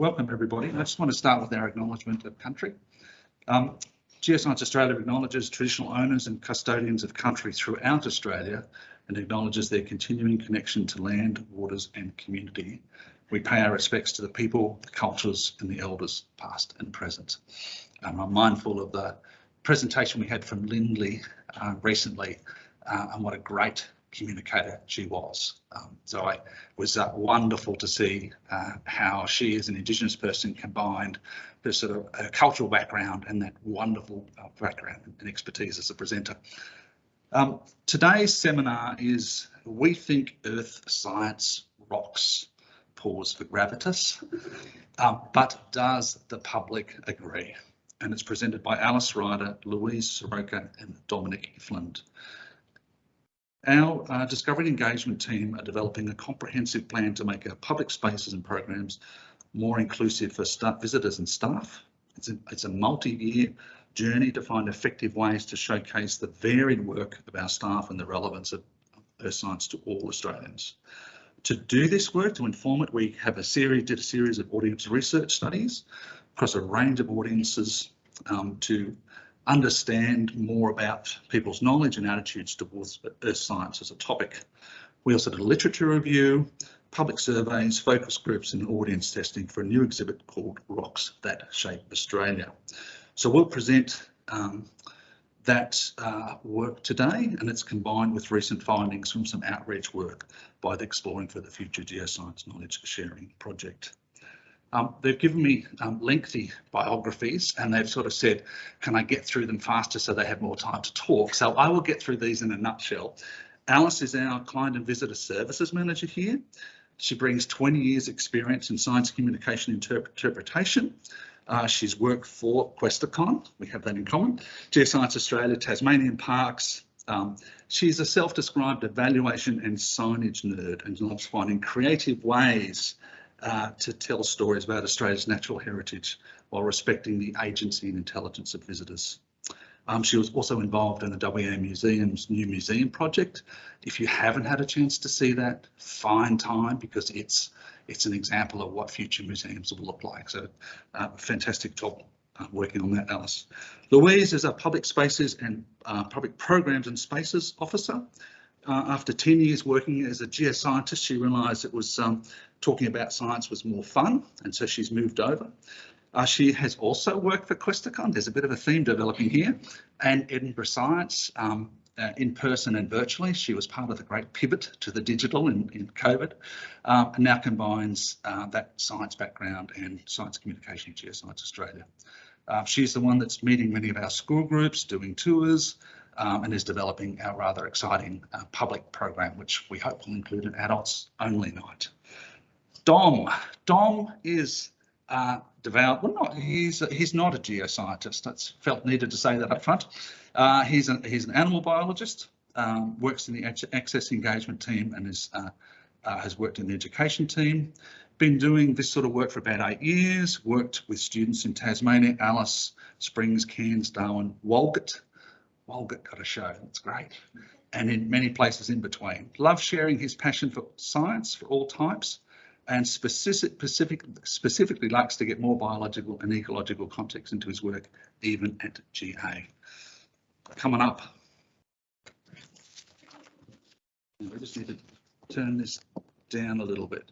welcome everybody. I just want to start with our acknowledgement of country. Um, Geoscience Australia acknowledges traditional owners and custodians of country throughout Australia and acknowledges their continuing connection to land, waters and community. We pay our respects to the people, the cultures and the elders past and present. Um, I'm mindful of the presentation we had from Lindley uh, recently uh, and what a great communicator she was. Um, so I was uh, wonderful to see uh, how she as an Indigenous person combined the sort of uh, cultural background and that wonderful uh, background and expertise as a presenter. Um, today's seminar is We Think Earth Science Rocks, pause for gravitas, um, but does the public agree? And it's presented by Alice Ryder, Louise Soroka and Dominic Flint. Our uh, discovery engagement team are developing a comprehensive plan to make our public spaces and programs more inclusive for visitors and staff. It's a, it's a multi-year journey to find effective ways to showcase the varied work of our staff and the relevance of earth science to all Australians. To do this work, to inform it, we have a series, did a series of audience research studies across a range of audiences um, to understand more about people's knowledge and attitudes towards earth science as a topic. We also did a literature review, public surveys, focus groups and audience testing for a new exhibit called Rocks That Shape Australia. So we'll present um, that uh, work today and it's combined with recent findings from some outreach work by the Exploring for the Future Geoscience Knowledge Sharing Project. Um, they've given me um, lengthy biographies and they've sort of said, can I get through them faster so they have more time to talk? So I will get through these in a nutshell. Alice is our client and visitor services manager here. She brings 20 years experience in science communication interpretation. Uh, she's worked for Questacon, we have that in common, Geoscience Australia, Tasmanian Parks. Um, she's a self-described evaluation and signage nerd and loves finding creative ways uh, to tell stories about Australia's natural heritage while respecting the agency and intelligence of visitors. Um, she was also involved in the WA Museum's new museum project. If you haven't had a chance to see that, find time because it's it's an example of what future museums will look like. So uh, fantastic job uh, working on that, Alice. Louise is a public spaces and uh, public programs and spaces officer. Uh, after 10 years working as a geoscientist, she realised it was um, talking about science was more fun, and so she's moved over. Uh, she has also worked for Questacon. There's a bit of a theme developing here, and Edinburgh Science um, uh, in person and virtually. She was part of the great pivot to the digital in, in COVID, uh, and now combines uh, that science background and science communication in Geoscience Australia. Uh, she's the one that's meeting many of our school groups, doing tours, um, and is developing our rather exciting public program, which we hope will include an adults only night. Dom. Dom is uh, devout. Well, not he's he's not a geoscientist. That's felt needed to say that up front. Uh, he's an he's an animal biologist. Um, works in the access engagement team and is uh, uh, has worked in the education team. Been doing this sort of work for about eight years. Worked with students in Tasmania, Alice Springs, Cairns, Darwin, Walgett. Walgett got a show. That's great. And in many places in between. Loves sharing his passion for science for all types and specific, specific, specifically likes to get more biological and ecological context into his work, even at GA. Coming up. We just need to turn this down a little bit.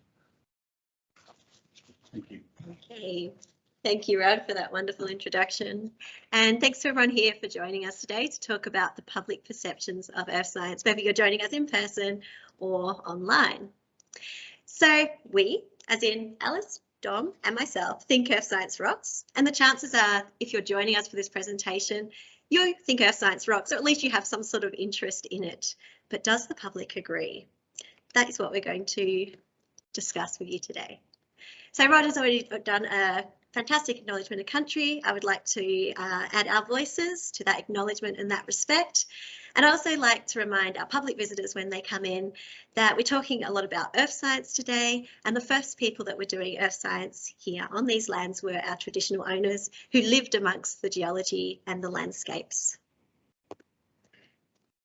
Thank you. Okay. Thank you, Rod, for that wonderful introduction. And thanks to everyone here for joining us today to talk about the public perceptions of earth science, whether you're joining us in person or online. So we, as in Alice, Dom and myself, think Earth Science rocks. And the chances are, if you're joining us for this presentation, you think Earth Science rocks, or at least you have some sort of interest in it. But does the public agree? That is what we're going to discuss with you today. So Rod has already done a fantastic acknowledgement of country. I would like to uh, add our voices to that acknowledgement and that respect. And I also like to remind our public visitors when they come in that we're talking a lot about earth science today. And the first people that were doing earth science here on these lands were our traditional owners who lived amongst the geology and the landscapes.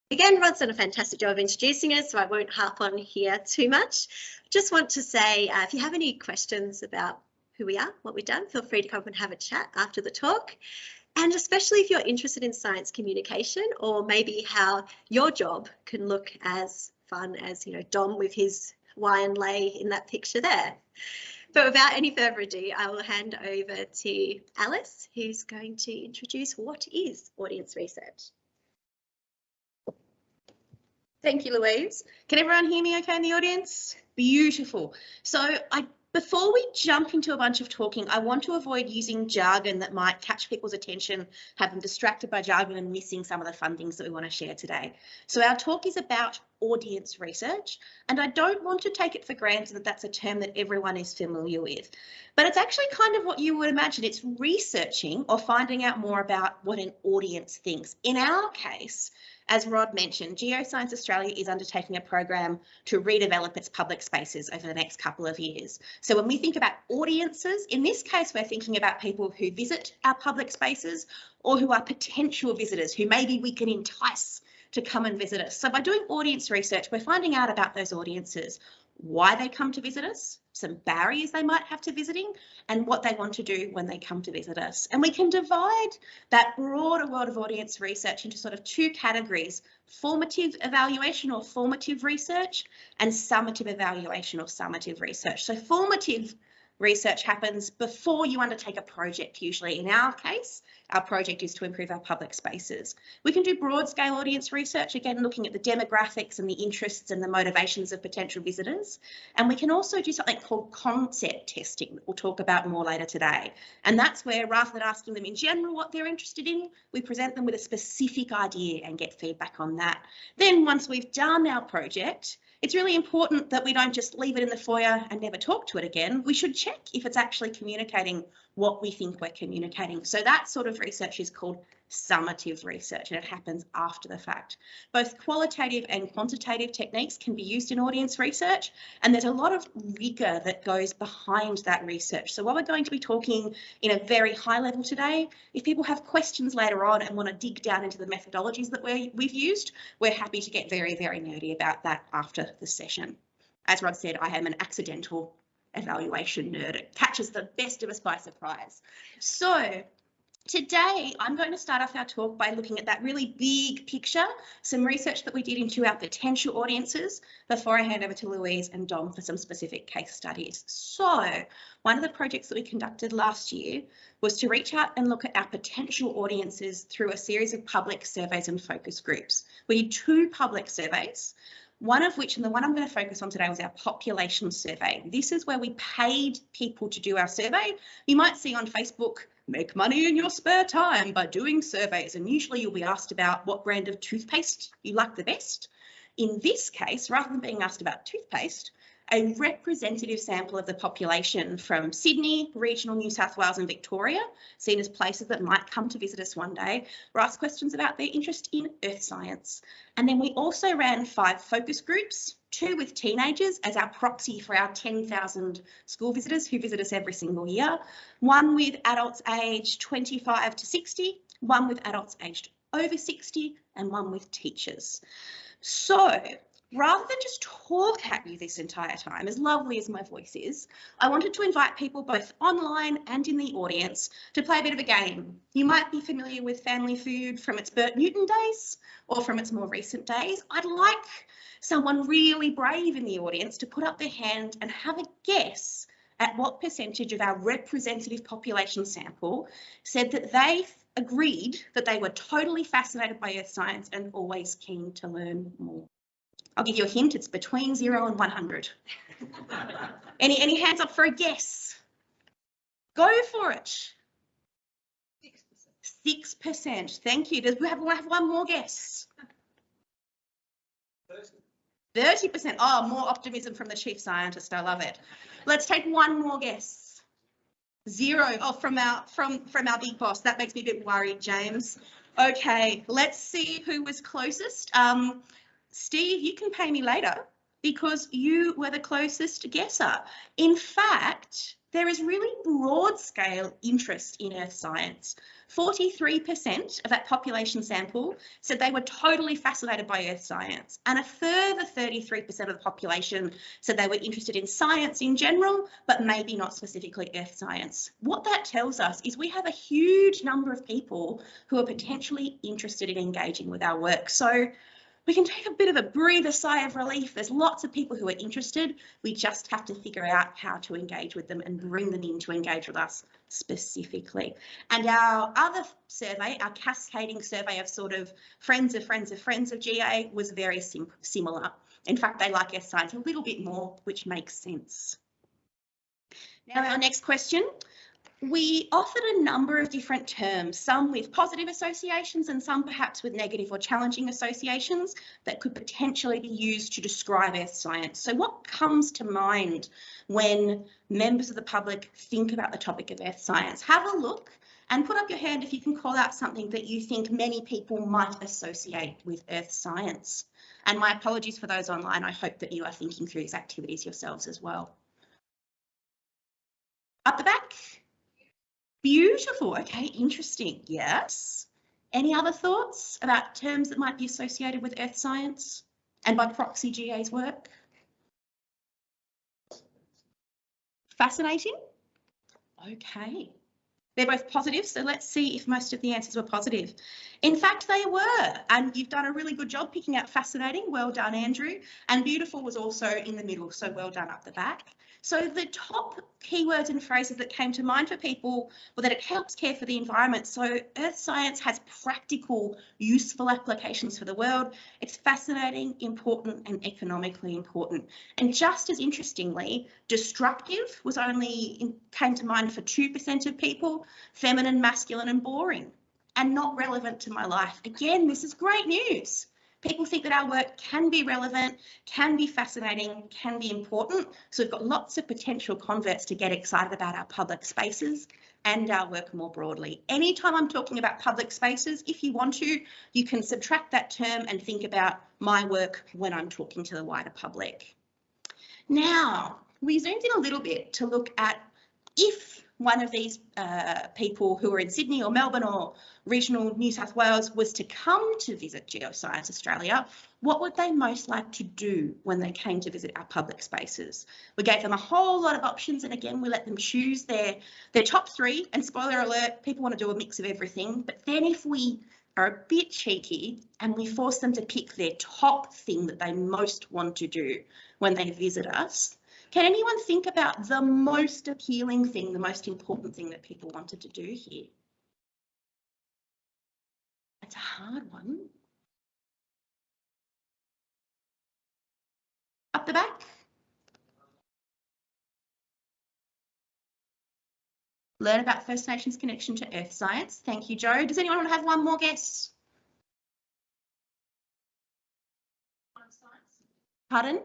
Again, Rod's done a fantastic job of introducing us, so I won't harp on here too much. Just want to say, uh, if you have any questions about who we are, what we've done, feel free to come and have a chat after the talk. And especially if you're interested in science communication or maybe how your job can look as fun as, you know, Dom with his wine lay in that picture there. But without any further ado, I will hand over to Alice, who's going to introduce what is audience research. Thank you, Louise. Can everyone hear me okay in the audience? Beautiful. So I before we jump into a bunch of talking, I want to avoid using jargon that might catch people's attention, have them distracted by jargon and missing some of the fun things that we want to share today. So our talk is about audience research, and I don't want to take it for granted that that's a term that everyone is familiar with. But it's actually kind of what you would imagine. It's researching or finding out more about what an audience thinks. In our case, as Rod mentioned, Geoscience Australia is undertaking a program to redevelop its public spaces over the next couple of years. So when we think about audiences, in this case, we're thinking about people who visit our public spaces or who are potential visitors who maybe we can entice to come and visit us. So by doing audience research, we're finding out about those audiences, why they come to visit us, some barriers they might have to visiting, and what they want to do when they come to visit us. And we can divide that broader world of audience research into sort of two categories, formative evaluation or formative research and summative evaluation or summative research. So formative research happens before you undertake a project, usually. In our case, our project is to improve our public spaces. We can do broad scale audience research, again, looking at the demographics and the interests and the motivations of potential visitors. And we can also do something called concept testing that we'll talk about more later today. And that's where rather than asking them in general what they're interested in, we present them with a specific idea and get feedback on that. Then once we've done our project, it's really important that we don't just leave it in the foyer and never talk to it again. We should check if it's actually communicating what we think we're communicating. So that sort of research is called summative research and it happens after the fact. Both qualitative and quantitative techniques can be used in audience research and there's a lot of rigor that goes behind that research. So while we're going to be talking in a very high level today, if people have questions later on and want to dig down into the methodologies that we we've used, we're happy to get very, very nerdy about that after the session. As Rod said, I am an accidental evaluation nerd. It catches the best of us by surprise. So Today, I'm going to start off our talk by looking at that really big picture, some research that we did into our potential audiences before I hand over to Louise and Dom for some specific case studies. So one of the projects that we conducted last year was to reach out and look at our potential audiences through a series of public surveys and focus groups. We did two public surveys, one of which, and the one I'm going to focus on today, was our population survey. This is where we paid people to do our survey. You might see on Facebook make money in your spare time by doing surveys. And usually you'll be asked about what brand of toothpaste you like the best. In this case, rather than being asked about toothpaste, a representative sample of the population from Sydney, regional New South Wales and Victoria, seen as places that might come to visit us one day, were asked questions about their interest in earth science. And then we also ran five focus groups, two with teenagers as our proxy for our 10,000 school visitors who visit us every single year, one with adults aged 25 to 60, one with adults aged over 60 and one with teachers. So rather than just talk at you this entire time, as lovely as my voice is, I wanted to invite people both online and in the audience to play a bit of a game. You might be familiar with Family Feud from its Bert Newton days or from its more recent days. I'd like someone really brave in the audience to put up their hand and have a guess at what percentage of our representative population sample said that they agreed that they were totally fascinated by earth science and always keen to learn more. I'll give you a hint, it's between zero and 100. any, any hands up for a guess? Go for it. 6%. 6%. Thank you. Does we have, we have one more guess? 30%. Oh, more optimism from the chief scientist. I love it. Let's take one more guess. Zero. Oh, from our from from our big boss. That makes me a bit worried, James. Okay, let's see who was closest. Um, Steve, you can pay me later. because you were the closest guesser. In fact, there is really broad scale interest in earth science. 43% of that population sample said they were totally fascinated by earth science, and a further 33% of the population said they were interested in science in general, but maybe not specifically earth science. What that tells us is we have a huge number of people who are potentially interested in engaging with our work. So we can take a bit of a breather sigh of relief. There's lots of people who are interested. We just have to figure out how to engage with them and bring them in to engage with us specifically. And our other survey, our cascading survey of sort of friends of friends of friends of GA was very sim similar. In fact, they like our science a little bit more, which makes sense. Now, our next question we offered a number of different terms, some with positive associations and some perhaps with negative or challenging associations that could potentially be used to describe earth science. So what comes to mind when members of the public think about the topic of earth science? Have a look and put up your hand if you can call out something that you think many people might associate with earth science. And my apologies for those online. I hope that you are thinking through these activities yourselves as well. Up the back. Beautiful. Okay, interesting. Yes. Any other thoughts about terms that might be associated with earth science and by proxy GA's work? Fascinating. Okay. They're both positive, so let's see if most of the answers were positive. In fact, they were, and you've done a really good job picking out fascinating. Well done, Andrew. And beautiful was also in the middle, so well done up the back. So the top keywords and phrases that came to mind for people were that it helps care for the environment. So earth science has practical, useful applications for the world. It's fascinating, important and economically important. And just as interestingly, destructive was only came to mind for 2% of people, feminine, masculine and boring and not relevant to my life. Again, this is great news people think that our work can be relevant, can be fascinating, can be important. So we've got lots of potential converts to get excited about our public spaces and our work more broadly. Anytime I'm talking about public spaces, if you want to, you can subtract that term and think about my work when I'm talking to the wider public. Now, we zoomed in a little bit to look at if one of these uh, people who are in Sydney or Melbourne or regional New South Wales was to come to visit Geoscience Australia, what would they most like to do when they came to visit our public spaces? We gave them a whole lot of options and again we let them choose their, their top three and spoiler alert, people want to do a mix of everything. But then if we are a bit cheeky and we force them to pick their top thing that they most want to do when they visit us, can anyone think about the most appealing thing, the most important thing that people wanted to do here? It's a hard one. Up the back. Learn about First Nations connection to earth science. Thank you, Joe. Does anyone want to have one more guess? Pardon?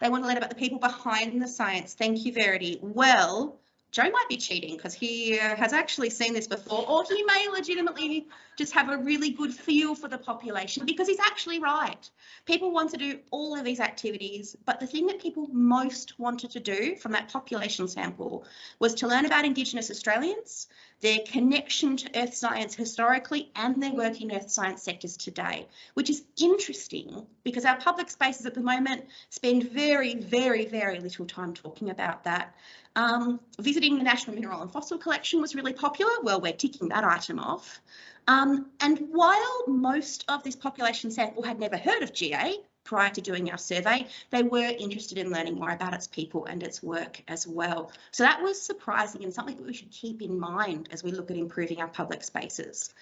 They want to learn about the people behind the science. Thank you, Verity. Well, Joe might be cheating because he uh, has actually seen this before, or he may legitimately just have a really good feel for the population because he's actually right. People want to do all of these activities, but the thing that people most wanted to do from that population sample was to learn about Indigenous Australians, their connection to earth science historically, and their work in earth science sectors today, which is interesting because our public spaces at the moment spend very, very, very little time talking about that. Um, visiting the National Mineral and Fossil Collection was really popular. Well, we're ticking that item off. Um, and while most of this population sample had never heard of GA prior to doing our survey, they were interested in learning more about its people and its work as well. So that was surprising and something that we should keep in mind as we look at improving our public spaces.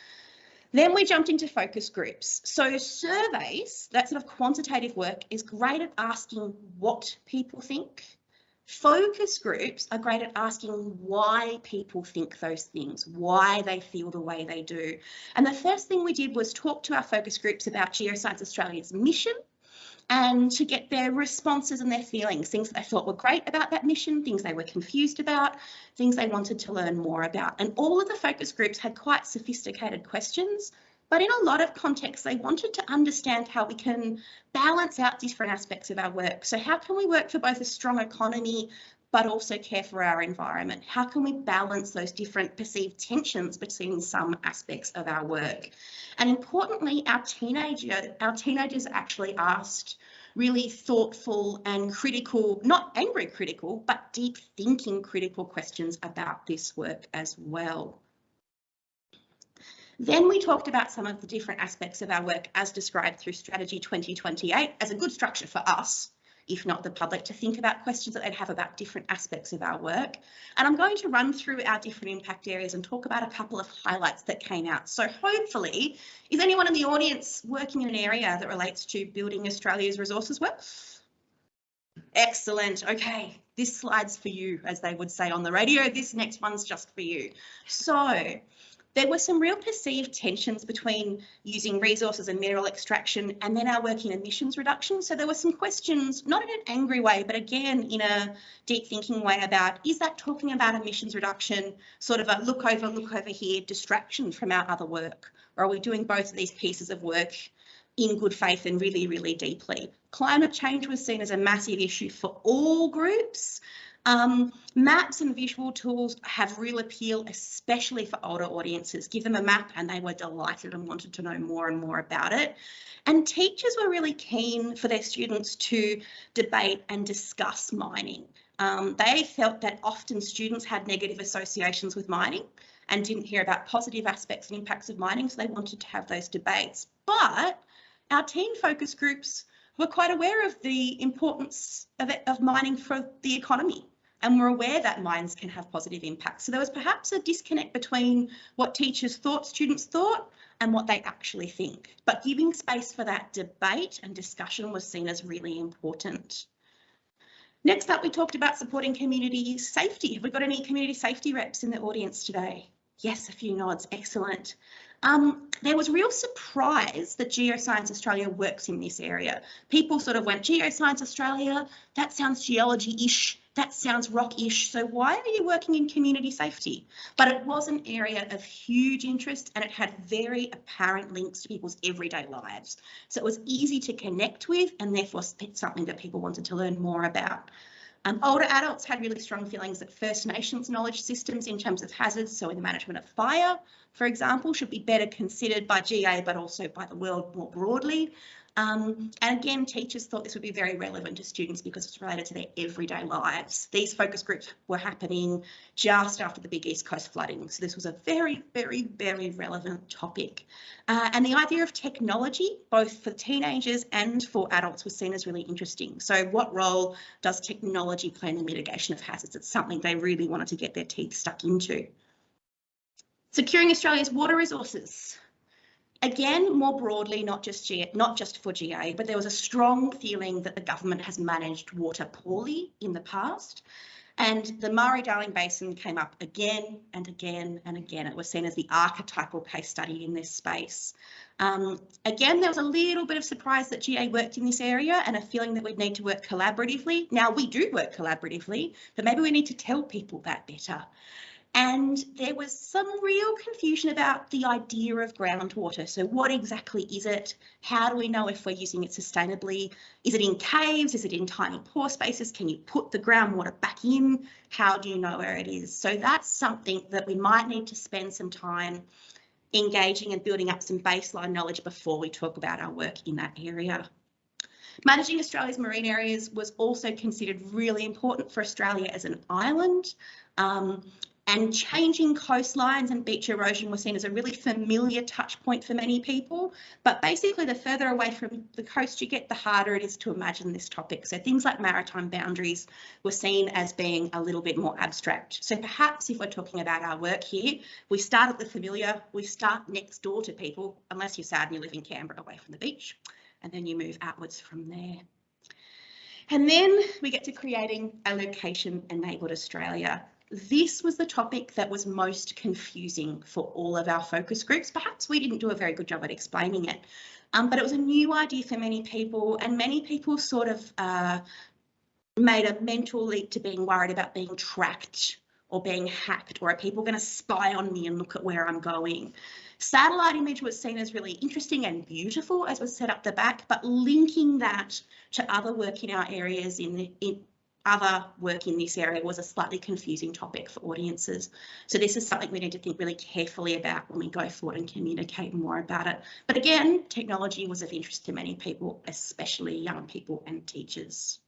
Then we jumped into focus groups. So surveys, that sort of quantitative work is great at asking what people think, Focus groups are great at asking why people think those things, why they feel the way they do. And the first thing we did was talk to our focus groups about Geoscience Australia's mission and to get their responses and their feelings, things that they thought were great about that mission, things they were confused about, things they wanted to learn more about. And all of the focus groups had quite sophisticated questions But in a lot of contexts, they wanted to understand how we can balance out different aspects of our work. So how can we work for both a strong economy, but also care for our environment? How can we balance those different perceived tensions between some aspects of our work? And importantly, our teenager, our teenagers actually asked really thoughtful and critical, not angry critical, but deep thinking critical questions about this work as well. Then we talked about some of the different aspects of our work as described through Strategy 2028 as a good structure for us, if not the public, to think about questions that they'd have about different aspects of our work. And I'm going to run through our different impact areas and talk about a couple of highlights that came out. So hopefully, is anyone in the audience working in an area that relates to building Australia's resources well? Excellent. Okay, this slide's for you, as they would say on the radio. This next one's just for you. So there were some real perceived tensions between using resources and mineral extraction and then our work in emissions reduction. So there were some questions, not in an angry way, but again in a deep thinking way about is that talking about emissions reduction sort of a look over, look over here distraction from our other work? Or are we doing both of these pieces of work in good faith and really, really deeply? Climate change was seen as a massive issue for all groups. Um, maps and visual tools have real appeal, especially for older audiences. Give them a map and they were delighted and wanted to know more and more about it. And teachers were really keen for their students to debate and discuss mining. Um, they felt that often students had negative associations with mining and didn't hear about positive aspects and impacts of mining, so they wanted to have those debates. But our teen focus groups were quite aware of the importance of, it, of mining for the economy and we're aware that minds can have positive impacts. So there was perhaps a disconnect between what teachers thought students thought and what they actually think. But giving space for that debate and discussion was seen as really important. Next up, we talked about supporting community safety. Have we got any community safety reps in the audience today? Yes, a few nods, excellent. Um, there was real surprise that Geoscience Australia works in this area. People sort of went, Geoscience Australia, that sounds geology-ish that sounds rock-ish, So why are you working in community safety? But it was an area of huge interest and it had very apparent links to people's everyday lives. So it was easy to connect with and therefore something that people wanted to learn more about. Um, older adults had really strong feelings that First Nations knowledge systems in terms of hazards, so in the management of fire, for example, should be better considered by GA but also by the world more broadly. Um, and again, teachers thought this would be very relevant to students because it's related to their everyday lives. These focus groups were happening just after the big East Coast flooding. So this was a very, very, very relevant topic. Uh, and the idea of technology, both for teenagers and for adults, was seen as really interesting. So what role does technology play in the mitigation of hazards? It's something they really wanted to get their teeth stuck into. Securing Australia's water resources. Again, more broadly, not just, not just for GA, but there was a strong feeling that the government has managed water poorly in the past. And the Murray-Darling Basin came up again and again and again. It was seen as the archetypal case study in this space. Um, again, there was a little bit of surprise that GA worked in this area and a feeling that we'd need to work collaboratively. Now, we do work collaboratively, but maybe we need to tell people that better. And there was some real confusion about the idea of groundwater. So what exactly is it? How do we know if we're using it sustainably? Is it in caves? Is it in tiny pore spaces? Can you put the groundwater back in? How do you know where it is? So that's something that we might need to spend some time engaging and building up some baseline knowledge before we talk about our work in that area. Managing Australia's marine areas was also considered really important for Australia as an island. Um, and changing coastlines and beach erosion was seen as a really familiar touch point for many people. But basically, the further away from the coast you get, the harder it is to imagine this topic. So things like maritime boundaries were seen as being a little bit more abstract. So perhaps if we're talking about our work here, we start at the familiar, we start next door to people, unless you're sad and you live in Canberra away from the beach, and then you move outwards from there. And then we get to creating a location enabled Australia this was the topic that was most confusing for all of our focus groups. Perhaps we didn't do a very good job at explaining it, um, but it was a new idea for many people and many people sort of uh, made a mental leap to being worried about being tracked or being hacked or are people going to spy on me and look at where I'm going? Satellite image was seen as really interesting and beautiful as was set up the back, but linking that to other work in our areas in, in other work in this area was a slightly confusing topic for audiences. So this is something we need to think really carefully about when we go forward and communicate more about it. But again, technology was of interest to many people, especially young people and teachers.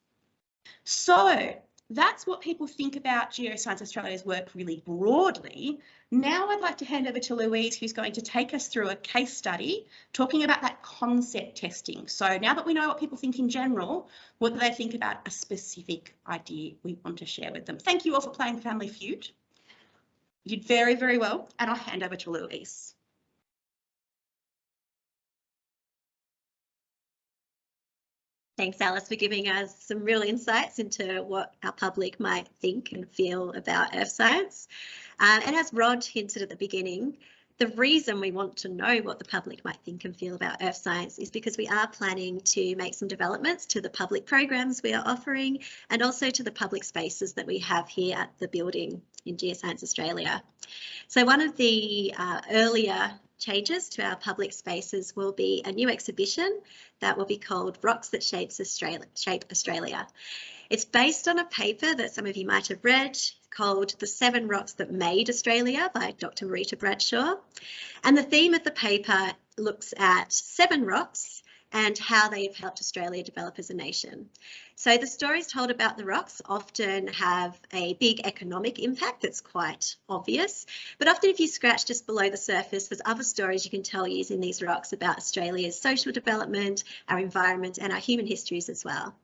So that's what people think about Geoscience Australia's work really broadly. Now I'd like to hand over to Louise, who's going to take us through a case study talking about that concept testing. So now that we know what people think in general, what do they think about a specific idea we want to share with them? Thank you all for playing Family Feud. You did very, very well, and I'll hand over to Louise. Thanks, Alice, for giving us some real insights into what our public might think and feel about earth science. Uh, and as Rod hinted at the beginning, the reason we want to know what the public might think and feel about earth science is because we are planning to make some developments to the public programs we are offering and also to the public spaces that we have here at the building in Geoscience Australia. So one of the uh, earlier changes to our public spaces will be a new exhibition that will be called Rocks That Shapes Australia, Shape Australia. It's based on a paper that some of you might have read called The Seven Rocks That Made Australia by Dr. Marita Bradshaw. And the theme of the paper looks at seven rocks and how they have helped Australia develop as a nation. So the stories told about the rocks often have a big economic impact that's quite obvious, but often if you scratch just below the surface, there's other stories you can tell using these rocks about Australia's social development, our environment and our human histories as well.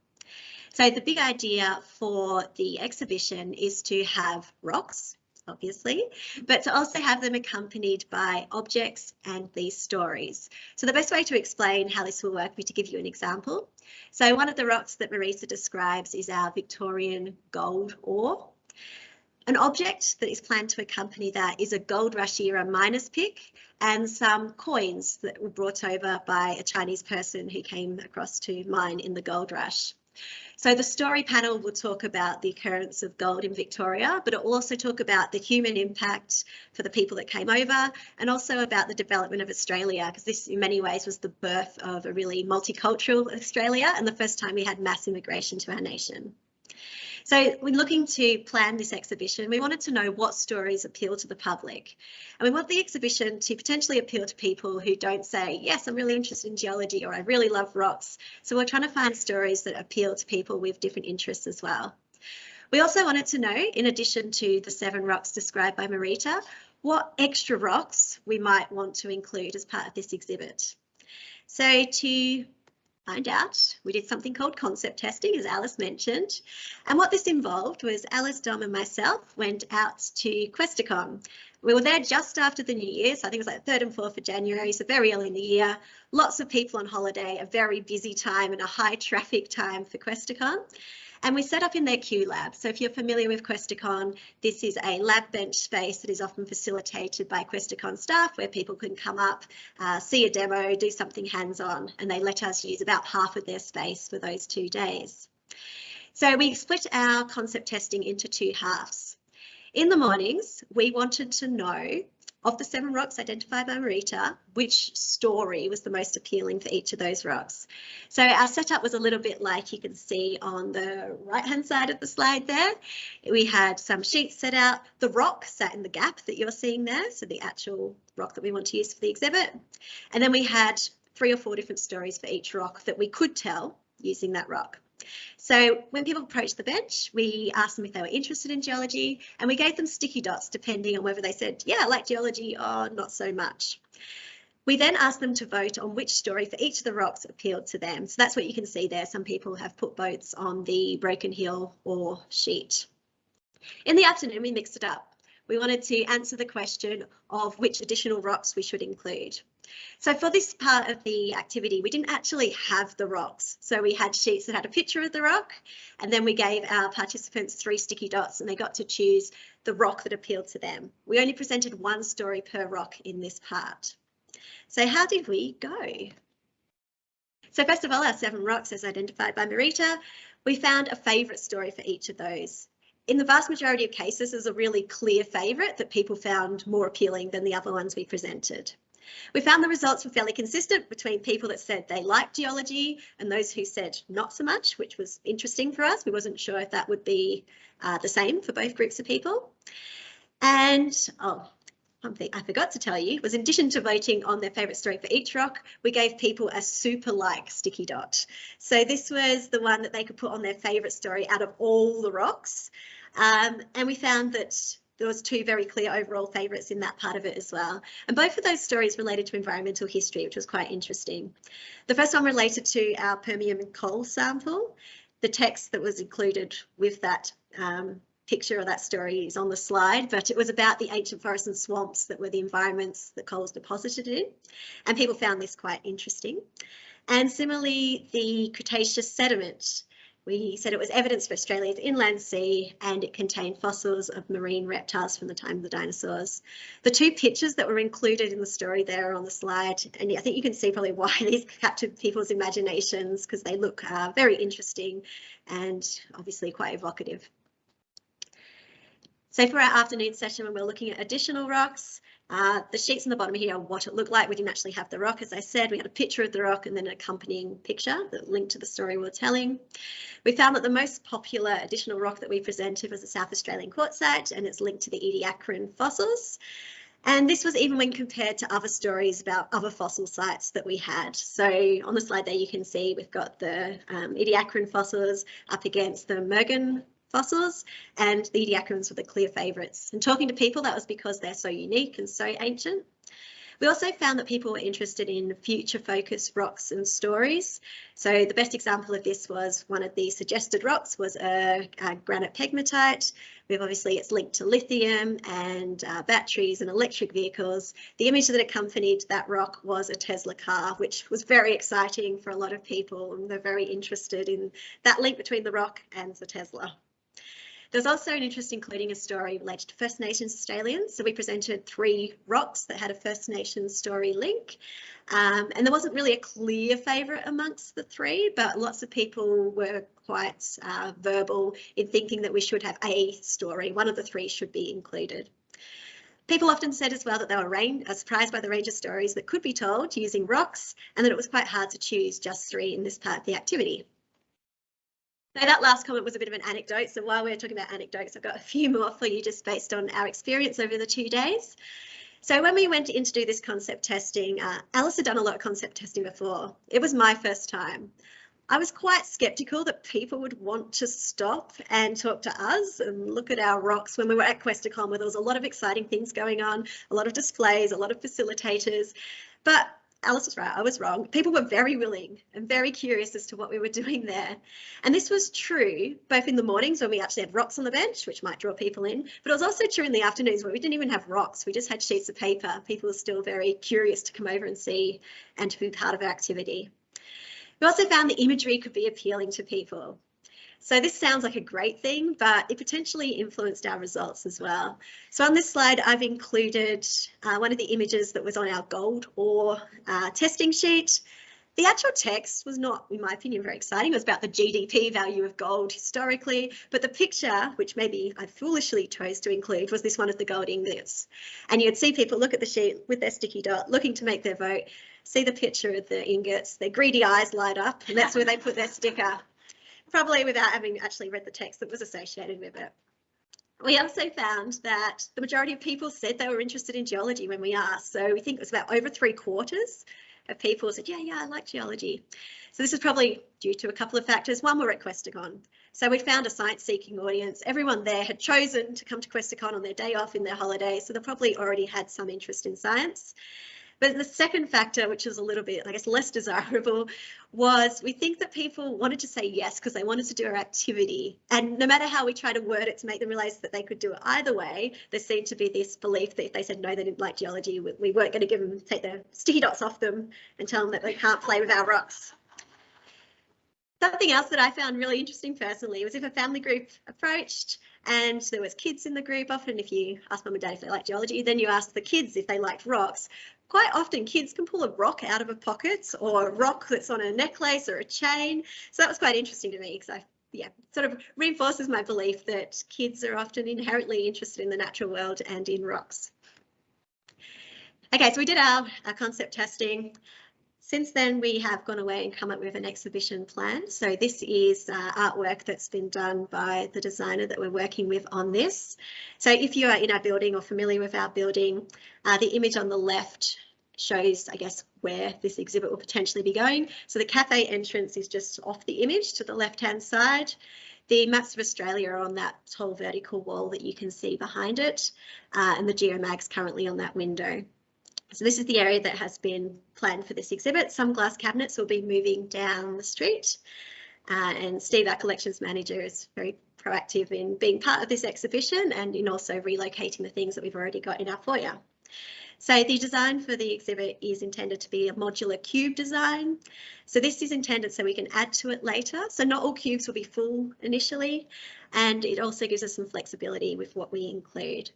So the big idea for the exhibition is to have rocks obviously, but to also have them accompanied by objects and these stories. So the best way to explain how this will work would be to give you an example. So one of the rocks that Marita describes is our Victorian gold ore. An object that is planned to accompany that is a gold rush era miner's pick and some coins that were brought over by a Chinese person who came across to mine in the gold rush. So the story panel will talk about the occurrence of gold in Victoria, but it will also talk about the human impact for the people that came over and also about the development of Australia, because this in many ways was the birth of a really multicultural Australia and the first time we had mass immigration to our nation. So we're looking to plan this exhibition. We wanted to know what stories appeal to the public. And we want the exhibition to potentially appeal to people who don't say, yes, I'm really interested in geology or I really love rocks. So we're trying to find stories that appeal to people with different interests as well. We also wanted to know, in addition to the seven rocks described by Marita, what extra rocks we might want to include as part of this exhibit. So to find out. We did something called concept testing, as Alice mentioned. And what this involved was Alice, Dom and myself went out to Questacon. We were there just after the New Year, so I think it was like 3rd and 4th of January, so very early in the year. Lots of people on holiday, a very busy time and a high traffic time for Questacon. And we set up in their Q lab. So if you're familiar with Questacon, this is a lab bench space that is often facilitated by Questacon staff where people can come up, uh, see a demo, do something hands-on, and they let us use about half of their space for those two days. So we split our concept testing into two halves. In the mornings, we wanted to know of the seven rocks identified by Marita, which story was the most appealing for each of those rocks? So our setup was a little bit like you can see on the right hand side of the slide there. We had some sheets set out. The rock sat in the gap that you're seeing there, so the actual rock that we want to use for the exhibit. And then we had three or four different stories for each rock that we could tell using that rock. So when people approached the bench, we asked them if they were interested in geology and we gave them sticky dots depending on whether they said, yeah, I like geology ore not so much. We then asked them to vote on which story for each of the rocks appealed to them. So that's what you can see there. Some people have put votes on the Broken Hill or sheet. In the afternoon, we mixed it up. We wanted to answer the question of which additional rocks we should include. So for this part of the activity, we didn't actually have the rocks. So we had sheets that had a picture of the rock, and then we gave our participants three sticky dots and they got to choose the rock that appealed to them. We only presented one story per rock in this part. So how did we go? So first of all, our seven rocks as identified by Marita, we found a favourite story for each of those. In the vast majority of cases, there's a really clear favourite that people found more appealing than the other ones we presented. We found the results were fairly consistent between people that said they liked geology and those who said not so much, which was interesting for us. We wasn't sure if that would be uh, the same for both groups of people. And oh, one thing I forgot to tell you was in addition to voting on their favourite story for each rock, we gave people a super like sticky dot. So this was the one that they could put on their favourite story out of all the rocks. Um, and we found that there was two very clear overall favourites in that part of it as well. And both of those stories related to environmental history, which was quite interesting. The first one related to our Permian coal sample. The text that was included with that um, picture of that story is on the slide, but it was about the ancient forests and swamps that were the environments that coal was deposited in. And people found this quite interesting. And similarly, the Cretaceous sediment we said it was evidence for Australia's inland sea and it contained fossils of marine reptiles from the time of the dinosaurs. The two pictures that were included in the story there on the slide, and I think you can see probably why these captured people's imaginations because they look uh, very interesting and obviously quite evocative. So for our afternoon session, when we're looking at additional rocks, uh, the sheets on the bottom here are what it looked like. We didn't actually have the rock, as I said. We had a picture of the rock and then an accompanying picture that linked to the story we are telling. We found that the most popular additional rock that we presented was the South Australian quartzite, and it's linked to the Ediacaran fossils. And this was even when compared to other stories about other fossil sites that we had. So on the slide there, you can see we've got the um, Ediacaran fossils up against the Mergin fossils and the Ediacarans were the clear favourites. And talking to people, that was because they're so unique and so ancient. We also found that people were interested in future focused rocks and stories. So the best example of this was one of the suggested rocks was a, a granite pegmatite. We've obviously it's linked to lithium and uh, batteries and electric vehicles. The image that accompanied that rock was a Tesla car, which was very exciting for a lot of people and they're very interested in that link between the rock and the Tesla. There's also an interest in including a story related to First Nations Australians. So we presented three rocks that had a First Nations story link. Um, and there wasn't really a clear favourite amongst the three, but lots of people were quite uh, verbal in thinking that we should have a story. One of the three should be included. People often said as well that they were uh, surprised by the range of stories that could be told using rocks and that it was quite hard to choose just three in this part of the activity. Now that last comment was a bit of an anecdote. So while we're talking about anecdotes, I've got a few more for you just based on our experience over the two days. So when we went in to do this concept testing, uh, Alice had done a lot of concept testing before. It was my first time. I was quite skeptical that people would want to stop and talk to us and look at our rocks when we were at Questacon where there was a lot of exciting things going on, a lot of displays, a lot of facilitators. But Alice was right, I was wrong. People were very willing and very curious as to what we were doing there. And this was true both in the mornings when we actually had rocks on the bench, which might draw people in, but it was also true in the afternoons where we didn't even have rocks. We just had sheets of paper. People were still very curious to come over and see and to be part of our activity. We also found the imagery could be appealing to people. So this sounds like a great thing, but it potentially influenced our results as well. So on this slide, I've included uh, one of the images that was on our gold ore uh, testing sheet. The actual text was not, in my opinion, very exciting. It was about the GDP value of gold historically, but the picture, which maybe I foolishly chose to include, was this one of the gold ingots. And you'd see people look at the sheet with their sticky dot, looking to make their vote, see the picture of the ingots, their greedy eyes light up, and that's where they put their sticker probably without having actually read the text that was associated with it. We also found that the majority of people said they were interested in geology when we asked. So we think it was about over three quarters of people said, yeah, yeah, I like geology. So this is probably due to a couple of factors. One, we're at Questacon. So we found a science seeking audience. Everyone there had chosen to come to Questacon on their day off in their holiday. So they probably already had some interest in science. But the second factor, which is a little bit, I guess, less desirable, was we think that people wanted to say yes because they wanted to do our activity. And no matter how we try to word it to make them realise that they could do it either way, there seemed to be this belief that if they said no, they didn't like geology, we weren't going to give them, take their sticky dots off them and tell them that they can't play with our rocks. Something else that I found really interesting personally was if a family group approached and there was kids in the group, often if you ask mum and dad if they like geology, then you ask the kids if they liked rocks quite often kids can pull a rock out of a pocket or a rock that's on a necklace or a chain. So that was quite interesting to me because I yeah, sort of reinforces my belief that kids are often inherently interested in the natural world and in rocks. Okay, so we did our, our concept testing. Since then, we have gone away and come up with an exhibition plan. So this is uh, artwork that's been done by the designer that we're working with on this. So if you are in our building or familiar with our building, uh, the image on the left shows, I guess, where this exhibit will potentially be going. So the cafe entrance is just off the image to the left-hand side. The maps of Australia are on that tall vertical wall that you can see behind it, uh, and the geomag's currently on that window. So this is the area that has been planned for this exhibit. Some glass cabinets will be moving down the street. Uh, and Steve, our collections manager, is very proactive in being part of this exhibition and in also relocating the things that we've already got in our foyer. So the design for the exhibit is intended to be a modular cube design. So this is intended so we can add to it later. So not all cubes will be full initially, and it also gives us some flexibility with what we include.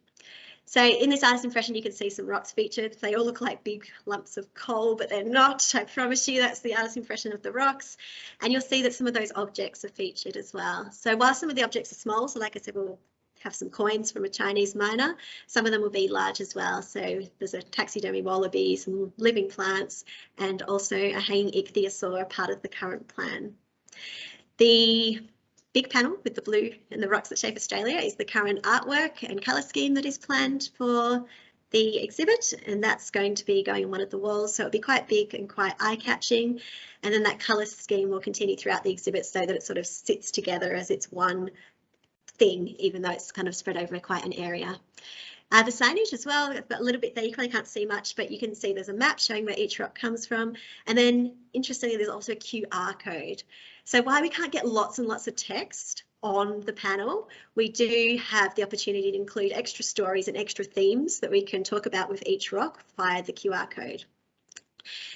So in this artist impression, you can see some rocks featured. They all look like big lumps of coal, but they're not. I promise you that's the artist impression of the rocks. And you'll see that some of those objects are featured as well. So while some of the objects are small, so like I said, we'll have some coins from a Chinese miner. Some of them will be large as well. So there's a taxidermy wallaby, some living plants, and also a hanging ichthyosaur, part of the current plan. The big panel with the blue and the rocks that shape Australia is the current artwork and colour scheme that is planned for the exhibit and that's going to be going on one of the walls so it'll be quite big and quite eye-catching and then that colour scheme will continue throughout the exhibit so that it sort of sits together as it's one thing even though it's kind of spread over quite an area. Uh, the signage as well, a little bit there, you probably can't see much, but you can see there's a map showing where each rock comes from. And then interestingly, there's also a QR code. So while we can't get lots and lots of text on the panel, we do have the opportunity to include extra stories and extra themes that we can talk about with each rock via the QR code.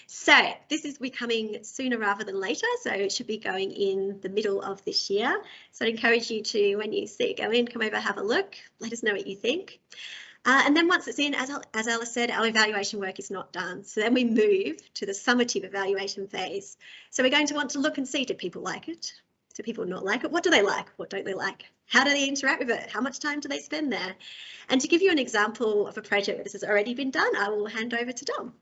So this is becoming sooner rather than later, so it should be going in the middle of this year. So I'd encourage you to, when you see it go in, come over, have a look, let us know what you think. Uh, and then once it's in, as, as Alice said, our evaluation work is not done. So then we move to the summative evaluation phase. So we're going to want to look and see, do people like it? Do people not like it? What do they like? What don't they like? How do they interact with it? How much time do they spend there? And to give you an example of a project that has already been done, I will hand over to Dom.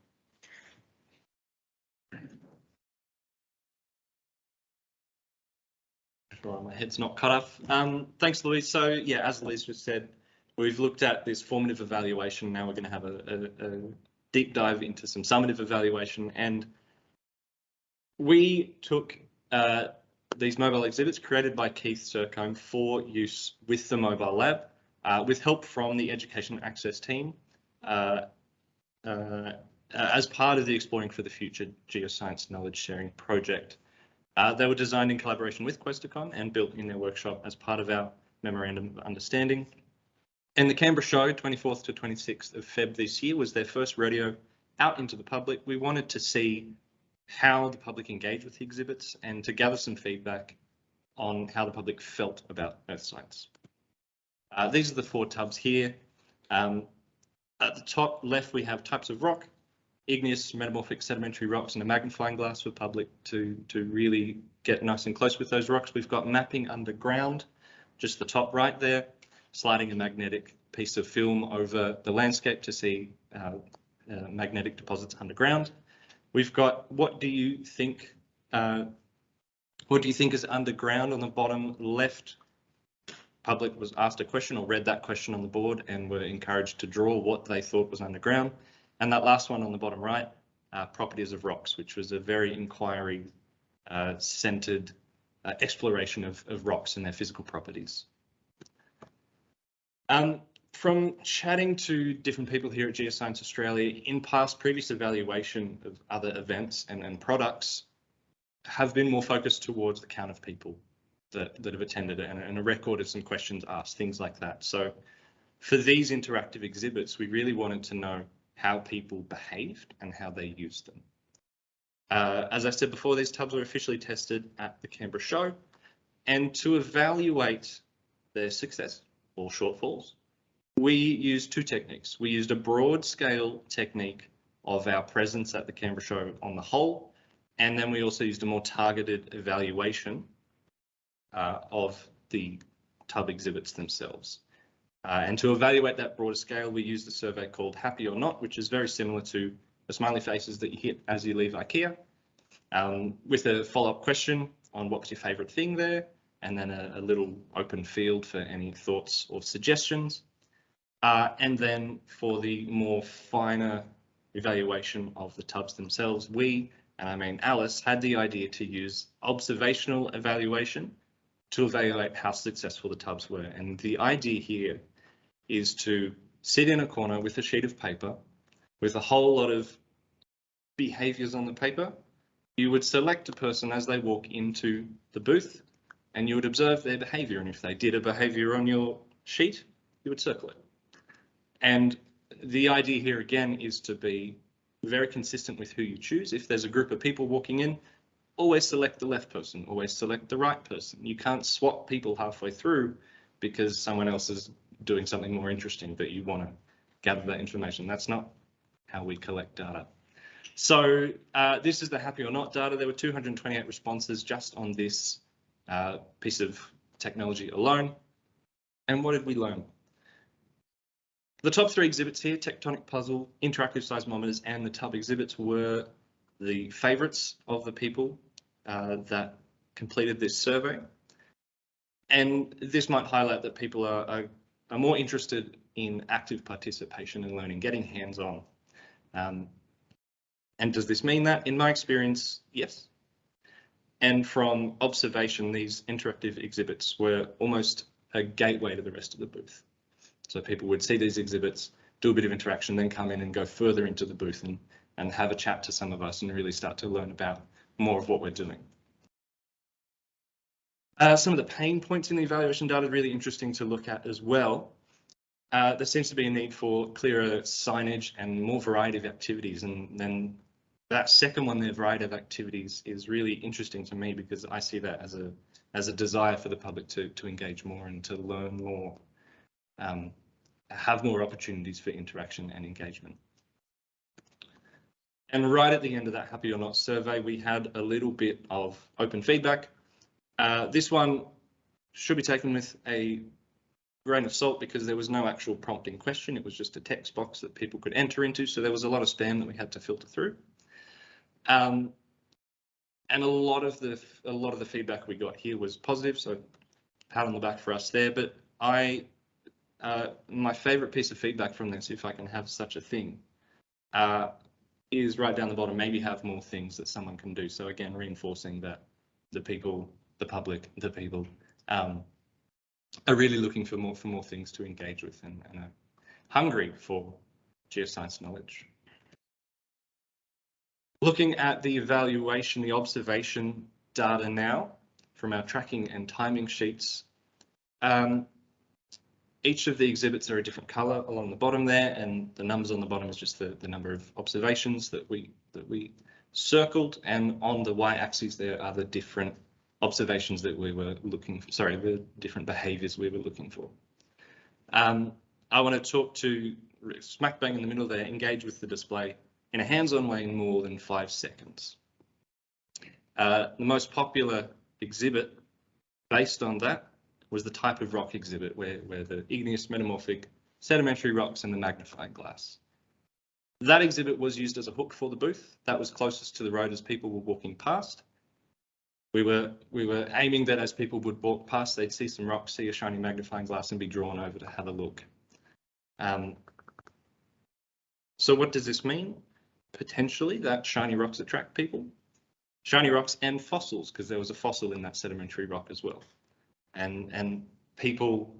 Sure, my head's not cut off. Um, thanks, Louise. So yeah, as Louise just said, We've looked at this formative evaluation. Now we're going to have a, a, a deep dive into some summative evaluation. And we took uh, these mobile exhibits created by Keith Sercombe for use with the mobile lab, uh, with help from the Education Access team, uh, uh as part of the Exploring for the Future Geoscience Knowledge Sharing project. Uh, they were designed in collaboration with Questacon and built in their workshop as part of our Memorandum of Understanding. And the Canberra show, 24th to 26th of Feb this year, was their first rodeo out into the public. We wanted to see how the public engaged with the exhibits and to gather some feedback on how the public felt about earth science. Uh, these are the four tubs here. Um, at the top left, we have types of rock, igneous metamorphic sedimentary rocks and a magnifying glass for public to, to really get nice and close with those rocks. We've got mapping underground, just the top right there sliding a magnetic piece of film over the landscape to see uh, uh, magnetic deposits underground. We've got what do you think? Uh, what do you think is underground on the bottom left? Public was asked a question or read that question on the board and were encouraged to draw what they thought was underground. And that last one on the bottom right, uh, properties of rocks, which was a very inquiry uh, centered uh, exploration of, of rocks and their physical properties. Um, from chatting to different people here at Geoscience Australia in past previous evaluation of other events and, and products have been more focused towards the count of people that, that have attended and, and a record of some questions asked, things like that. So for these interactive exhibits, we really wanted to know how people behaved and how they used them. Uh, as I said before, these tubs were officially tested at the Canberra show and to evaluate their success, or shortfalls. We used two techniques. We used a broad scale technique of our presence at the Canberra show on the whole, and then we also used a more targeted evaluation uh, of the tub exhibits themselves. Uh, and to evaluate that broader scale, we used a survey called Happy or Not, which is very similar to the smiley faces that you hit as you leave IKEA, um, with a follow-up question on what's your favourite thing there, and then a, a little open field for any thoughts or suggestions. Uh, and then for the more finer evaluation of the tubs themselves, we, and I mean Alice, had the idea to use observational evaluation to evaluate how successful the tubs were. And the idea here is to sit in a corner with a sheet of paper with a whole lot of behaviors on the paper. You would select a person as they walk into the booth and you would observe their behavior. And if they did a behavior on your sheet, you would circle it. And the idea here again is to be very consistent with who you choose. If there's a group of people walking in, always select the left person, always select the right person. You can't swap people halfway through because someone else is doing something more interesting that you want to gather that information. That's not how we collect data. So uh, this is the happy or not data. There were 228 responses just on this uh, piece of technology alone. And what did we learn? The top three exhibits here, Tectonic Puzzle, Interactive Seismometers, and the Tub exhibits were the favourites of the people uh, that completed this survey. And this might highlight that people are, are, are more interested in active participation and learning, getting hands-on. Um, and does this mean that? In my experience, yes. And from observation, these interactive exhibits were almost a gateway to the rest of the booth. So people would see these exhibits, do a bit of interaction, then come in and go further into the booth and, and have a chat to some of us and really start to learn about more of what we're doing. Uh, some of the pain points in the evaluation data are really interesting to look at as well. Uh, there seems to be a need for clearer signage and more variety of activities. And then that second one, the variety of activities, is really interesting to me because I see that as a as a desire for the public to to engage more and to learn more, um, have more opportunities for interaction and engagement. And right at the end of that happy or not survey, we had a little bit of open feedback. Uh, this one should be taken with a grain of salt because there was no actual prompting question. It was just a text box that people could enter into. So there was a lot of spam that we had to filter through. Um, and a lot of the a lot of the feedback we got here was positive. So pat on the back for us there. But I uh, my favourite piece of feedback from this, if I can have such a thing, uh, is right down the bottom. Maybe have more things that someone can do. So again, reinforcing that the people, the public, the people um, are really looking for more for more things to engage with and, and are hungry for geoscience knowledge. Looking at the evaluation, the observation data now from our tracking and timing sheets. Um, each of the exhibits are a different color along the bottom there, and the numbers on the bottom is just the, the number of observations that we that we circled, and on the y-axis there are the different observations that we were looking for, sorry, the different behaviors we were looking for. Um, I want to talk to smack bang in the middle there, engage with the display in a hands-on way in more than five seconds. Uh, the most popular exhibit based on that was the type of rock exhibit where, where the igneous metamorphic sedimentary rocks and the magnifying glass. That exhibit was used as a hook for the booth. That was closest to the road as people were walking past. We were we were aiming that as people would walk past, they'd see some rocks, see a shiny magnifying glass, and be drawn over to have a look. Um, so what does this mean? Potentially that shiny rocks attract people. Shiny rocks and fossils, because there was a fossil in that sedimentary rock as well and and people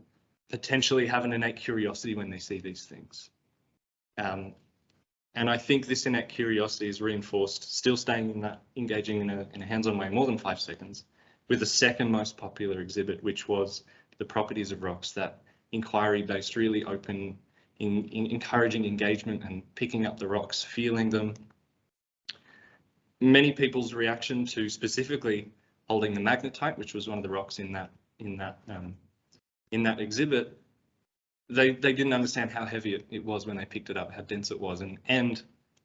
potentially have an innate curiosity when they see these things. Um, and I think this innate curiosity is reinforced, still staying in that, engaging in a, in a hands-on way more than five seconds, with the second most popular exhibit, which was the properties of rocks, that inquiry-based, really open, in, in encouraging engagement and picking up the rocks, feeling them. Many people's reaction to specifically holding the magnetite, which was one of the rocks in that in that um, in that exhibit, they they didn't understand how heavy it, it was when they picked it up, how dense it was, and and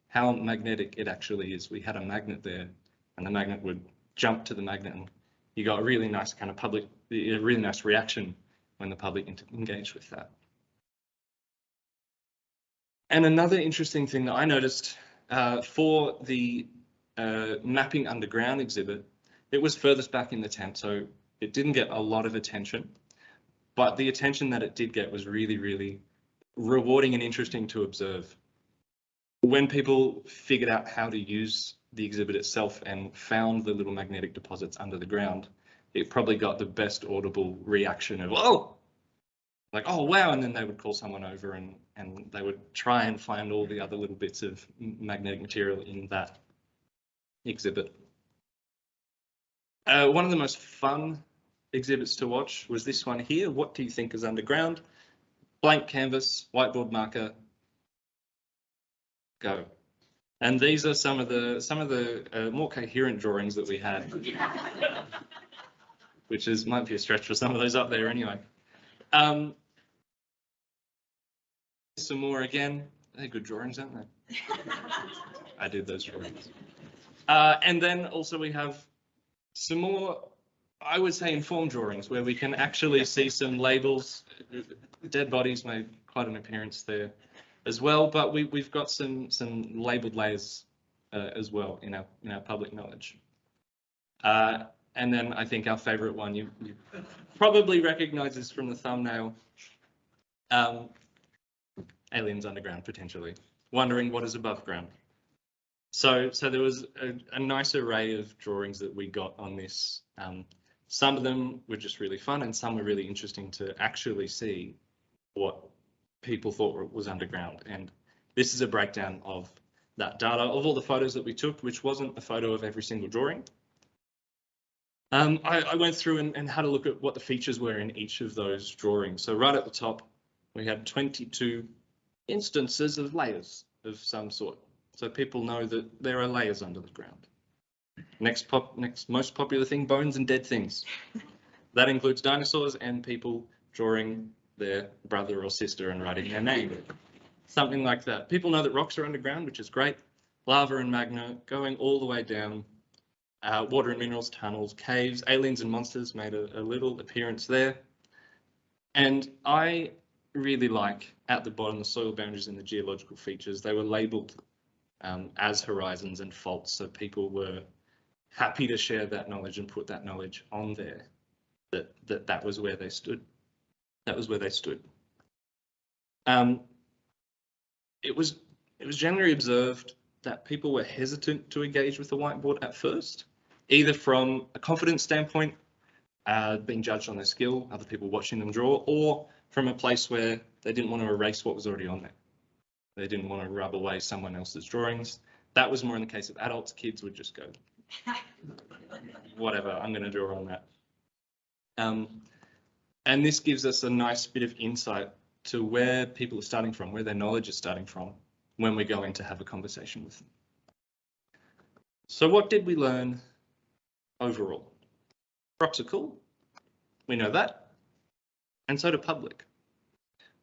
how magnetic it actually is. We had a magnet there, and the magnet would jump to the magnet, and you got a really nice kind of public a really nice reaction when the public engaged with that. And another interesting thing that I noticed uh, for the uh, mapping underground exhibit, it was furthest back in the tent, so it didn't get a lot of attention. But the attention that it did get was really, really rewarding and interesting to observe. When people figured out how to use the exhibit itself and found the little magnetic deposits under the ground, it probably got the best audible reaction of, oh, like, oh, wow. And then they would call someone over and, and they would try and find all the other little bits of magnetic material in that exhibit. Uh, one of the most fun exhibits to watch was this one here. What do you think is underground? Blank canvas, whiteboard marker, go. And these are some of the some of the uh, more coherent drawings that we had, which is might be a stretch for some of those up there anyway. Um, some more again. They're good drawings, aren't they? I did those drawings. Uh, and then also we have some more, I would say, informed drawings where we can actually see some labels. Dead bodies made quite an appearance there as well, but we, we've got some some labeled layers uh, as well in our in our public knowledge. Uh, and then I think our favourite one you, you probably recognise this from the thumbnail. Um, aliens underground potentially, wondering what is above ground. So so there was a, a nice array of drawings that we got on this. Um, some of them were just really fun, and some were really interesting to actually see what people thought was underground. And this is a breakdown of that data of all the photos that we took, which wasn't a photo of every single drawing. Um, I, I, went through and, and, had a look at what the features were in each of those drawings. So right at the top, we had 22 instances of layers of some sort. So people know that there are layers under the ground. Next pop, next most popular thing, bones and dead things. That includes dinosaurs and people drawing their brother or sister and writing their name. Something like that. People know that rocks are underground, which is great. Lava and magma going all the way down. Uh, water and minerals, tunnels, caves, aliens and monsters made a, a little appearance there. And I really like at the bottom the soil boundaries and the geological features. They were labelled um, as horizons and faults, so people were happy to share that knowledge and put that knowledge on there. That that that was where they stood. That was where they stood. Um, it was it was generally observed that people were hesitant to engage with the whiteboard at first, either from a confidence standpoint, uh, being judged on their skill, other people watching them draw, or from a place where they didn't want to erase what was already on there. They didn't want to rub away someone else's drawings. That was more in the case of adults. Kids would just go, whatever, I'm going to draw on that. Um, and this gives us a nice bit of insight to where people are starting from, where their knowledge is starting from when we're going to have a conversation with them. So what did we learn overall? Rocks are cool. We know that. And so do public.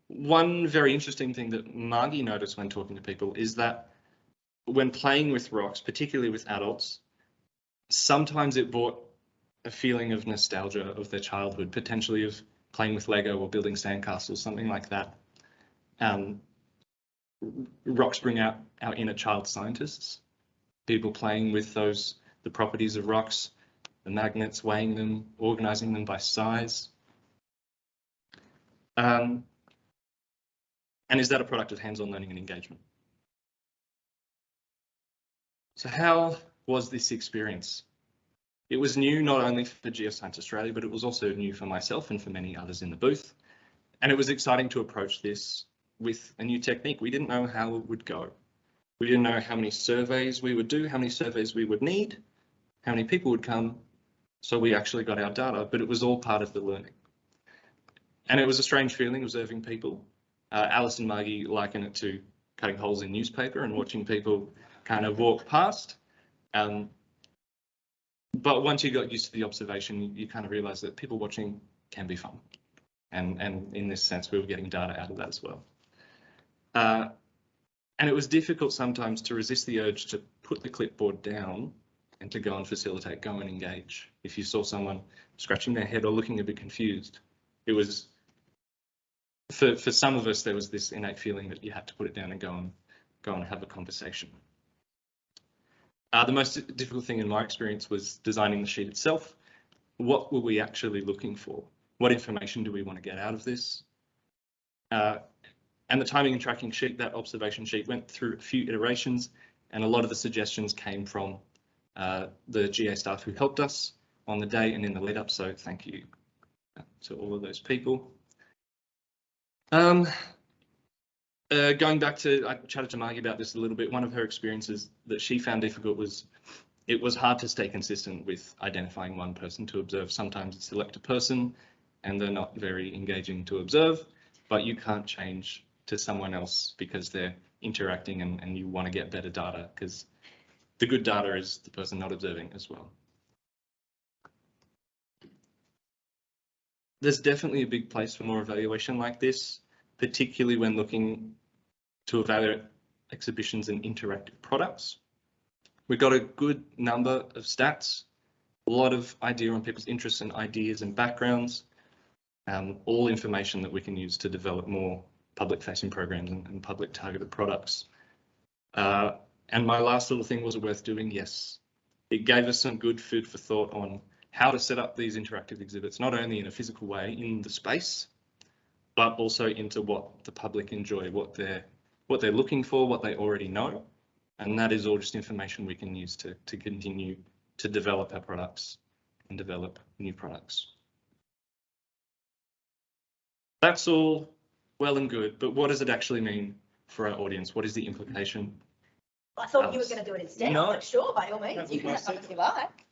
One very interesting thing that Margie noticed when talking to people is that when playing with rocks, particularly with adults, sometimes it brought a feeling of nostalgia of their childhood, potentially of playing with Lego or building sandcastles, something like that. Um, rocks bring out our inner child scientists, people playing with those, the properties of rocks, the magnets, weighing them, organizing them by size. Um, and is that a product of hands-on learning and engagement? So how was this experience? It was new not only for Geoscience Australia, but it was also new for myself and for many others in the booth. And it was exciting to approach this with a new technique. We didn't know how it would go. We didn't know how many surveys we would do, how many surveys we would need, how many people would come. So we actually got our data, but it was all part of the learning. And it was a strange feeling observing people. Uh, Alice and Margie liken it to cutting holes in newspaper and watching people kind of walk past. Um, but once you got used to the observation, you, kind of realize that people watching can be fun. And, and in this sense, we were getting data out of that as well. Uh, and it was difficult sometimes to resist the urge to put the clipboard down and to go and facilitate, go and engage. If you saw someone scratching their head or looking a bit confused, it was for for some of us there was this innate feeling that you had to put it down and go and go and have a conversation. Uh, the most difficult thing in my experience was designing the sheet itself. What were we actually looking for? What information do we want to get out of this? Uh, and the timing and tracking sheet, that observation sheet went through a few iterations and a lot of the suggestions came from uh, the GA staff who helped us on the day and in the lead up. So thank you to all of those people. Um, uh, going back to, I chatted to Margie about this a little bit. One of her experiences that she found difficult was it was hard to stay consistent with identifying one person to observe. Sometimes you select a person and they're not very engaging to observe, but you can't change to someone else because they're interacting and, and you want to get better data because the good data is the person not observing as well. There's definitely a big place for more evaluation like this, particularly when looking to evaluate exhibitions and interactive products. We've got a good number of stats, a lot of idea on people's interests and ideas and backgrounds, um, all information that we can use to develop more public facing programs and, and public targeted products. Uh, and my last little thing was worth doing? Yes. It gave us some good food for thought on how to set up these interactive exhibits, not only in a physical way in the space, but also into what the public enjoy, what they're what they're looking for, what they already know. And that is all just information we can use to, to continue to develop our products and develop new products. That's all well and good, but what does it actually mean for our audience? What is the implication? I thought you were going to do it instead. No. I'm like, sure, by all means, you can my have something you like.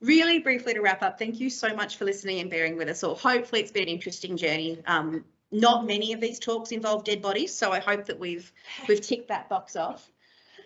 Really briefly to wrap up, thank you so much for listening and bearing with us all. Hopefully it's been an interesting journey. Um, not many of these talks involve dead bodies, so I hope that we've we've ticked that box off.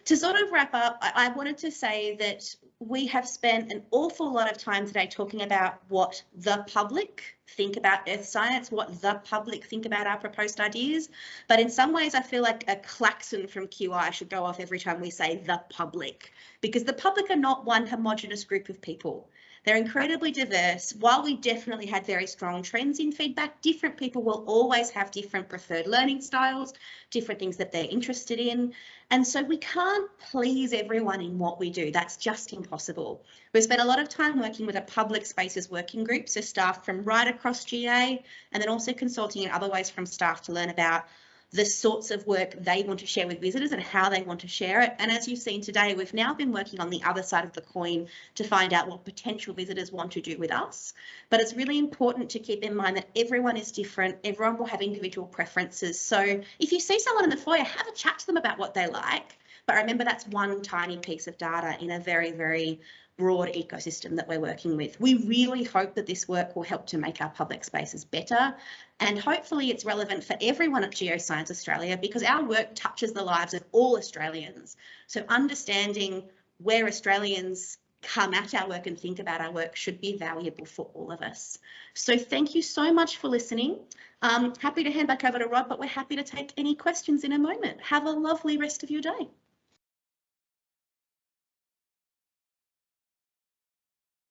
To sort of wrap up, I, I wanted to say that we have spent an awful lot of time today talking about what the public think about earth science, what the public think about our proposed ideas. But in some ways, I feel like a klaxon from QI should go off every time we say the public, because the public are not one homogenous group of people. They're incredibly diverse. While we definitely had very strong trends in feedback, different people will always have different preferred learning styles, different things that they're interested in. And so we can't please everyone in what we do. That's just impossible. We've spent a lot of time working with a public spaces working group, so staff from right across GA, and then also consulting in other ways from staff to learn about the sorts of work they want to share with visitors and how they want to share it. And as you've seen today, we've now been working on the other side of the coin to find out what potential visitors want to do with us. But it's really important to keep in mind that everyone is different. Everyone will have individual preferences. So if you see someone in the foyer, have a chat to them about what they like. But remember, that's one tiny piece of data in a very, very broad ecosystem that we're working with. We really hope that this work will help to make our public spaces better and hopefully it's relevant for everyone at Geoscience Australia because our work touches the lives of all Australians. So understanding where Australians come at our work and think about our work should be valuable for all of us. So thank you so much for listening. Um, happy to hand back over to Rob, but we're happy to take any questions in a moment. Have a lovely rest of your day.